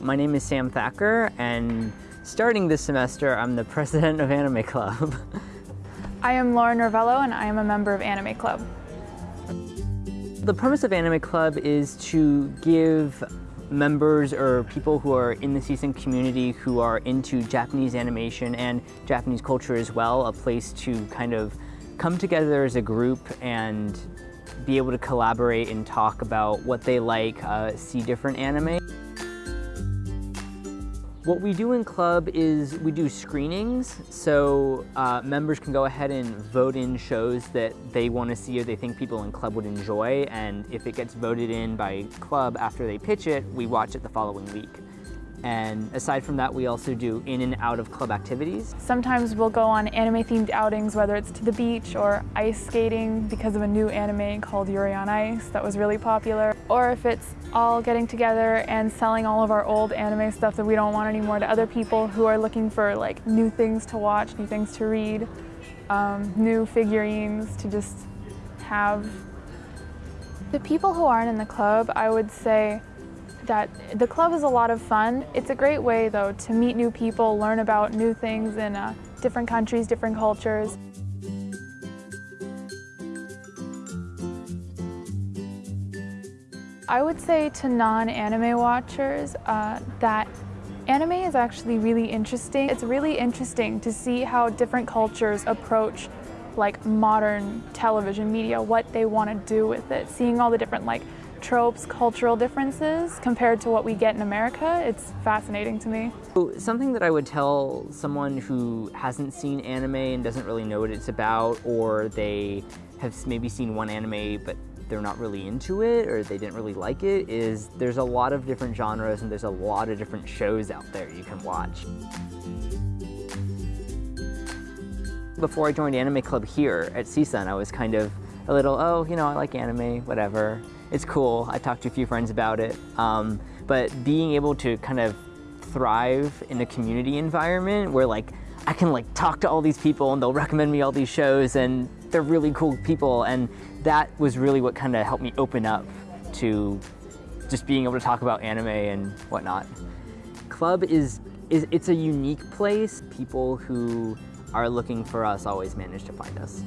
My name is Sam Thacker, and starting this semester, I'm the president of Anime Club. I am Lauren Ravello, and I am a member of Anime Club. The purpose of Anime Club is to give members or people who are in the CSUN community who are into Japanese animation and Japanese culture as well, a place to kind of come together as a group and be able to collaborate and talk about what they like, uh, see different anime. What we do in club is we do screenings, so uh, members can go ahead and vote in shows that they want to see or they think people in club would enjoy, and if it gets voted in by club after they pitch it, we watch it the following week. And aside from that, we also do in and out of club activities. Sometimes we'll go on anime-themed outings, whether it's to the beach or ice skating because of a new anime called Yuri on Ice that was really popular. Or if it's all getting together and selling all of our old anime stuff that we don't want anymore to other people who are looking for like new things to watch, new things to read, um, new figurines to just have. The people who aren't in the club, I would say that the club is a lot of fun. It's a great way though to meet new people, learn about new things in uh, different countries, different cultures. I would say to non-anime watchers uh, that anime is actually really interesting. It's really interesting to see how different cultures approach like modern television media, what they want to do with it, seeing all the different like tropes, cultural differences compared to what we get in America, it's fascinating to me. Something that I would tell someone who hasn't seen anime and doesn't really know what it's about, or they have maybe seen one anime but they're not really into it or they didn't really like it is there's a lot of different genres and there's a lot of different shows out there you can watch. Before I joined Anime Club here at CSUN, I was kind of a little, oh, you know, I like anime, whatever. It's cool. I talked to a few friends about it. Um, but being able to kind of thrive in a community environment where like I can like talk to all these people and they'll recommend me all these shows and they're really cool people and that was really what kind of helped me open up to just being able to talk about anime and whatnot. Club is, is it's a unique place. People who are looking for us always manage to find us.